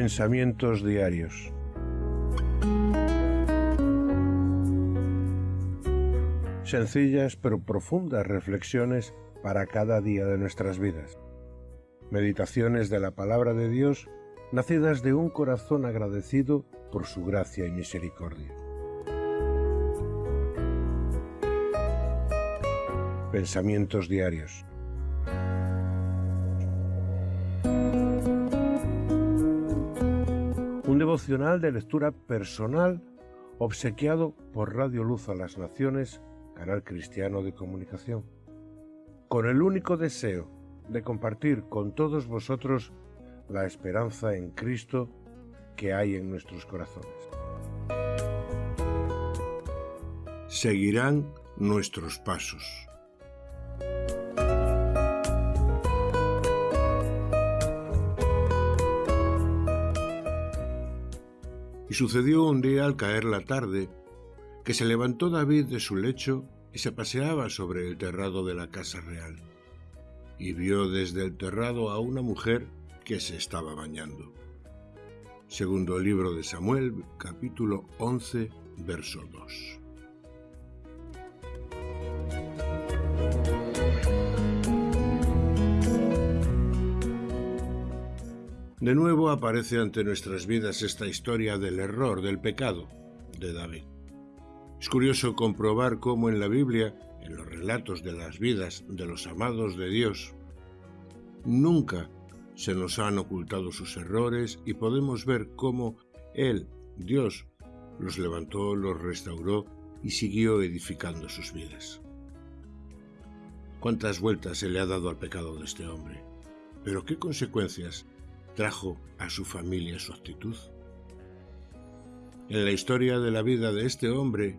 Pensamientos diarios. Sencillas pero profundas reflexiones para cada día de nuestras vidas. Meditaciones de la palabra de Dios nacidas de un corazón agradecido por su gracia y misericordia. Pensamientos diarios. Devocional de lectura personal obsequiado por Radio Luz a las Naciones, canal cristiano de comunicación, con el único deseo de compartir con todos vosotros la esperanza en Cristo que hay en nuestros corazones. Seguirán nuestros pasos. Y sucedió un día al caer la tarde, que se levantó David de su lecho y se paseaba sobre el terrado de la casa real, y vio desde el terrado a una mujer que se estaba bañando. Segundo libro de Samuel, capítulo 11, verso 2. De nuevo aparece ante nuestras vidas esta historia del error, del pecado de David. Es curioso comprobar cómo en la Biblia, en los relatos de las vidas de los amados de Dios, nunca se nos han ocultado sus errores y podemos ver cómo Él, Dios, los levantó, los restauró y siguió edificando sus vidas. ¿Cuántas vueltas se le ha dado al pecado de este hombre? Pero ¿qué consecuencias trajo a su familia su actitud. En la historia de la vida de este hombre,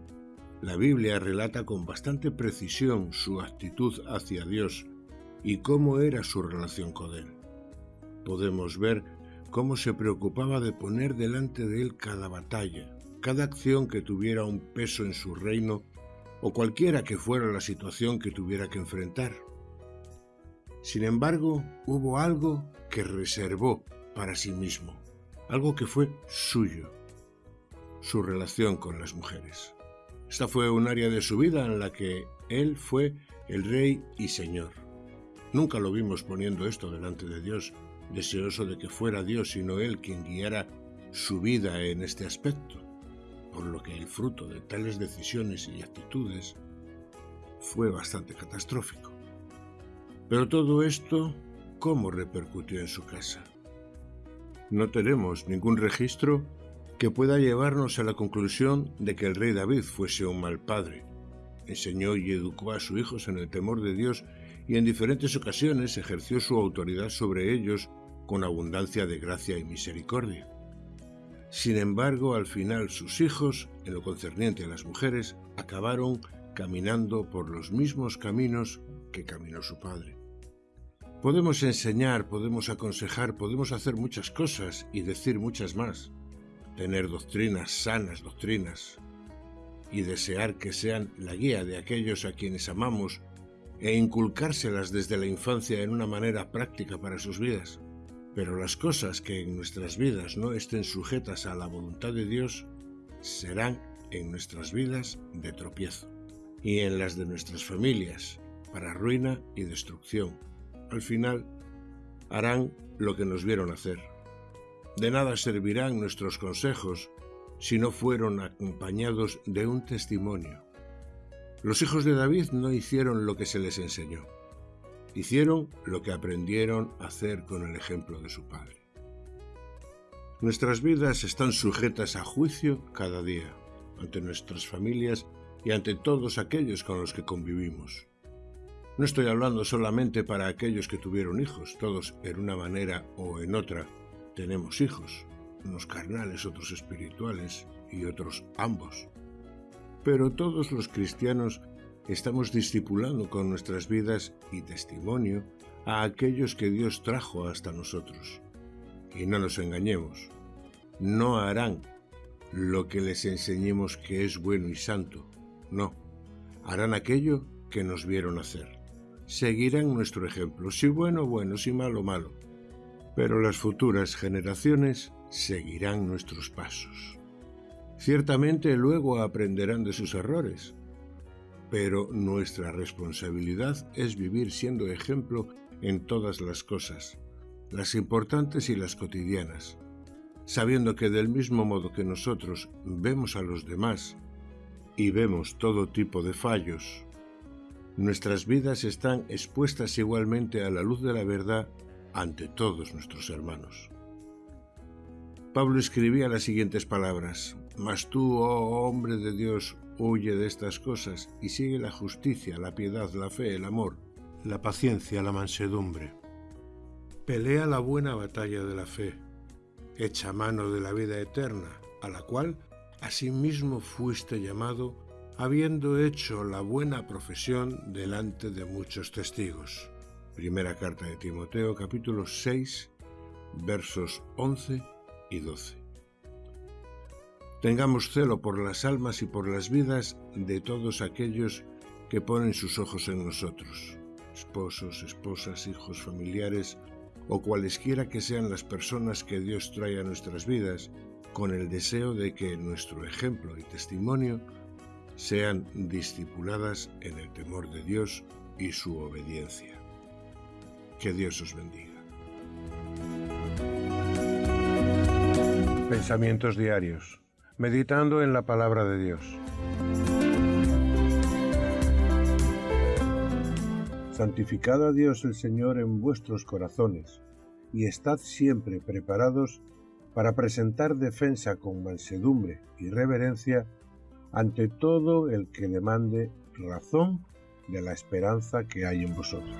la Biblia relata con bastante precisión su actitud hacia Dios y cómo era su relación con Él. Podemos ver cómo se preocupaba de poner delante de Él cada batalla, cada acción que tuviera un peso en su reino o cualquiera que fuera la situación que tuviera que enfrentar. Sin embargo, hubo algo que reservó para sí mismo, algo que fue suyo, su relación con las mujeres. Esta fue un área de su vida en la que él fue el rey y señor. Nunca lo vimos poniendo esto delante de Dios, deseoso de que fuera Dios sino él quien guiara su vida en este aspecto, por lo que el fruto de tales decisiones y actitudes fue bastante catastrófico. Pero todo esto, ¿cómo repercutió en su casa? No tenemos ningún registro que pueda llevarnos a la conclusión de que el rey David fuese un mal padre. Enseñó y educó a sus hijos en el temor de Dios y en diferentes ocasiones ejerció su autoridad sobre ellos con abundancia de gracia y misericordia. Sin embargo, al final sus hijos, en lo concerniente a las mujeres, acabaron caminando por los mismos caminos que caminó su padre. Podemos enseñar, podemos aconsejar, podemos hacer muchas cosas y decir muchas más. Tener doctrinas, sanas doctrinas, y desear que sean la guía de aquellos a quienes amamos e inculcárselas desde la infancia en una manera práctica para sus vidas. Pero las cosas que en nuestras vidas no estén sujetas a la voluntad de Dios serán en nuestras vidas de tropiezo y en las de nuestras familias para ruina y destrucción al final harán lo que nos vieron hacer. De nada servirán nuestros consejos si no fueron acompañados de un testimonio. Los hijos de David no hicieron lo que se les enseñó, hicieron lo que aprendieron a hacer con el ejemplo de su padre. Nuestras vidas están sujetas a juicio cada día, ante nuestras familias y ante todos aquellos con los que convivimos. No estoy hablando solamente para aquellos que tuvieron hijos, todos en una manera o en otra tenemos hijos, unos carnales, otros espirituales y otros ambos. Pero todos los cristianos estamos discipulando con nuestras vidas y testimonio a aquellos que Dios trajo hasta nosotros. Y no nos engañemos, no harán lo que les enseñemos que es bueno y santo, no, harán aquello que nos vieron hacer seguirán nuestro ejemplo, si bueno, bueno, si malo, malo. Pero las futuras generaciones seguirán nuestros pasos. Ciertamente luego aprenderán de sus errores, pero nuestra responsabilidad es vivir siendo ejemplo en todas las cosas, las importantes y las cotidianas, sabiendo que del mismo modo que nosotros vemos a los demás y vemos todo tipo de fallos, nuestras vidas están expuestas igualmente a la luz de la verdad ante todos nuestros hermanos. Pablo escribía las siguientes palabras, Mas tú, oh hombre de Dios, huye de estas cosas y sigue la justicia, la piedad, la fe, el amor, la paciencia, la mansedumbre. Pelea la buena batalla de la fe, echa mano de la vida eterna, a la cual asimismo fuiste llamado, habiendo hecho la buena profesión delante de muchos testigos. Primera carta de Timoteo capítulo 6 versos 11 y 12. Tengamos celo por las almas y por las vidas de todos aquellos que ponen sus ojos en nosotros, esposos, esposas, hijos, familiares o cualesquiera que sean las personas que Dios trae a nuestras vidas, con el deseo de que nuestro ejemplo y testimonio sean discipuladas en el temor de Dios y su obediencia. Que Dios os bendiga. Pensamientos diarios. Meditando en la palabra de Dios. Santificad a Dios el Señor en vuestros corazones, y estad siempre preparados para presentar defensa con mansedumbre y reverencia ante todo el que demande razón de la esperanza que hay en vosotros.